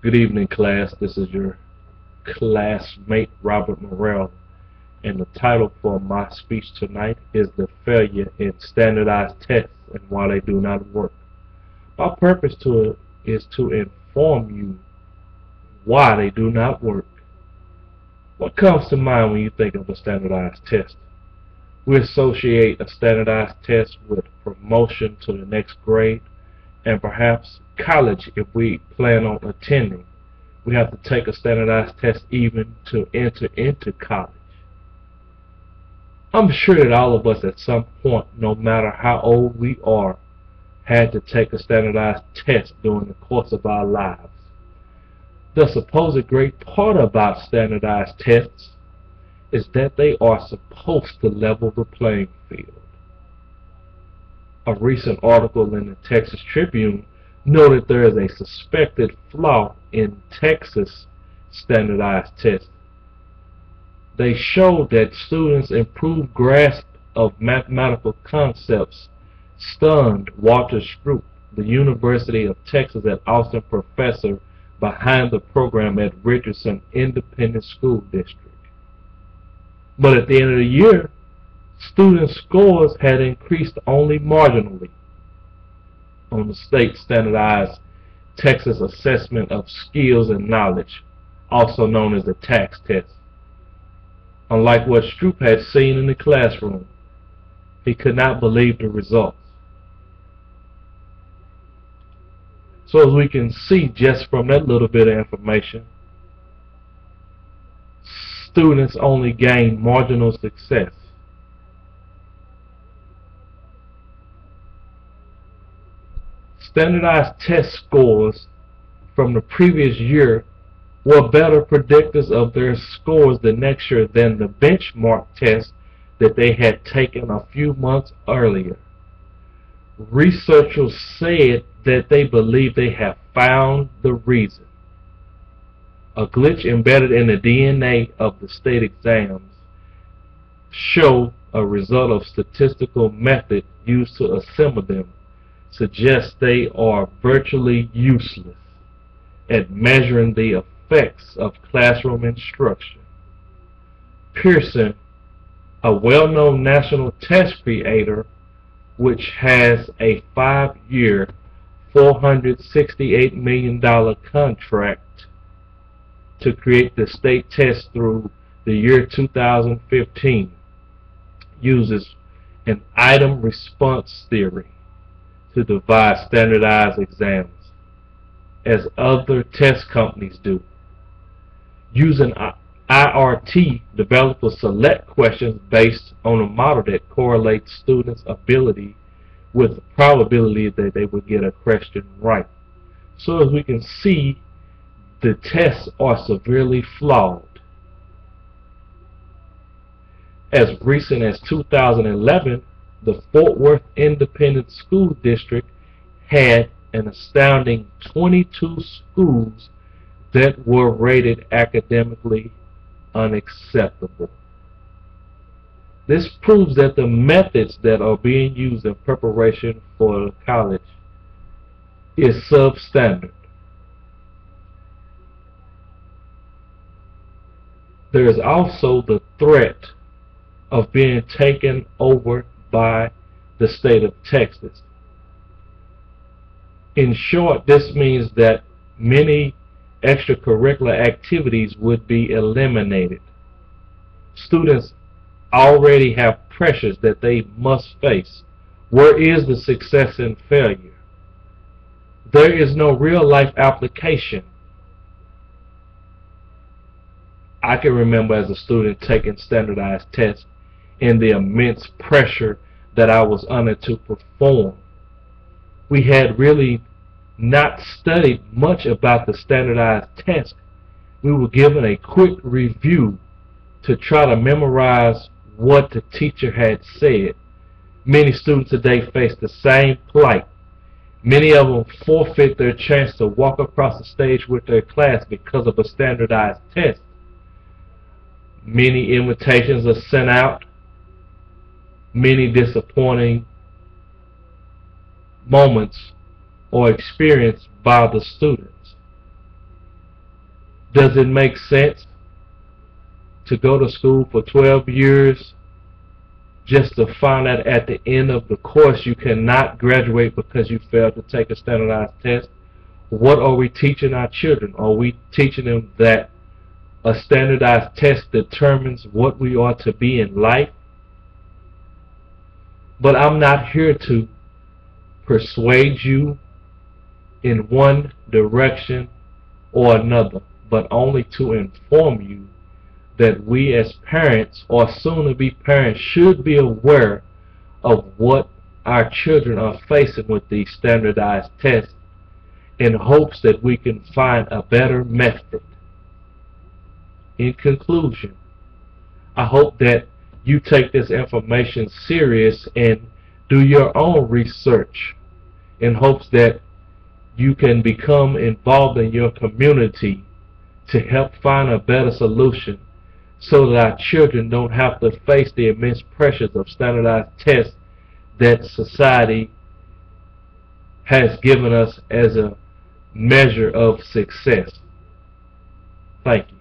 Good evening, class. This is your classmate, Robert Morrell, and the title for my speech tonight is The Failure in Standardized Tests and Why They Do Not Work. My purpose to it is to inform you why they do not work. What comes to mind when you think of a standardized test? We associate a standardized test with promotion to the next grade and perhaps college if we plan on attending. We have to take a standardized test even to enter into college. I'm sure that all of us at some point, no matter how old we are, had to take a standardized test during the course of our lives. The supposed great part about standardized tests is that they are supposed to level the playing field. A recent article in the Texas Tribune noted there is a suspected flaw in Texas standardized tests. They showed that students' improved grasp of mathematical concepts stunned Walter Schrute, the University of Texas at Austin professor behind the program at Richardson Independent School District. But at the end of the year, student scores had increased only marginally on the state standardized Texas Assessment of Skills and Knowledge, also known as the TAKS test. Unlike what Schrute had seen in the classroom, he could not believe the results. So as we can see just from that little bit of information, students only gain marginal success. Standardized test scores from the previous year were better predictors of their scores the next year than the benchmark test that they had taken a few months earlier. Researchers said that they believe they have found the reason. A glitch embedded in the DNA of the state exams show a result of statistical method used to assemble them suggests they are virtually useless at measuring the effects of classroom instruction. Pearson, a well-known national test creator which has a five-year $468 million contract to create the state test through the year 2015 uses an item response theory to devise standardized exams as other test companies do. Using IRT, developers select questions based on a model that correlates students' ability with the probability that they would get a question right. So as we can see, the tests are severely flawed. As recent as 2011, the Fort Worth Independent School District had an astounding 22 schools that were rated academically unacceptable. This proves that the methods that are being used in preparation for college is substandard. There is also the threat of being taken over by the state of Texas. In short, this means that many extracurricular activities would be eliminated. Students already have pressures that they must face. Where is the success and failure? There is no real life application. I can remember as a student taking standardized tests and the immense pressure that I was under to perform. We had really not studied much about the standardized test. We were given a quick review to try to memorize what the teacher had said. Many students today face the same plight. Many of them forfeit their chance to walk across the stage with their class because of a standardized test. Many invitations are sent out many disappointing moments or experienced by the students. Does it make sense to go to school for 12 years just to find out at the end of the course you cannot graduate because you failed to take a standardized test? What are we teaching our children? Are we teaching them that a standardized test determines what we are to be in life? But I'm not here to persuade you in one direction or another, but only to inform you that we as parents or soon to be parents should be aware of what our children are facing with these standardized tests in hopes that we can find a better method. In conclusion, I hope that you take this information serious and do your own research in hopes that you can become involved in your community to help find a better solution so that our children don't have to face the immense pressures of standardized tests that society has given us as a measure of success. Thank you.